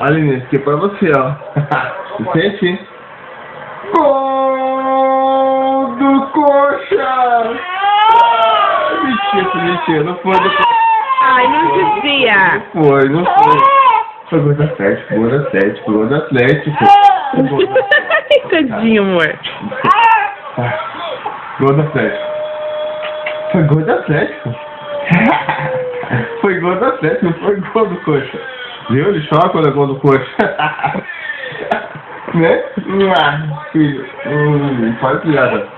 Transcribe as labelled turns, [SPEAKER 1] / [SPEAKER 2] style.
[SPEAKER 1] Olha, Inês, aqui é pra você, ó. Sente? Gol do Coxa! Mentira, mentira, não foi do Coxa.
[SPEAKER 2] Ai, não devia.
[SPEAKER 1] Não foi, não foi. Foi gol do Atlético, gol do Atlético, gol do Atlético. Foi gol do
[SPEAKER 2] Tadinho, amor.
[SPEAKER 1] Gol do Atlético. Foi gol do Atlético. Foi gol do Atlético, não foi gol do Coxa. Viu? Ele chora quando é gol do Coxa. né? Ah, filho. Hum, faz piada.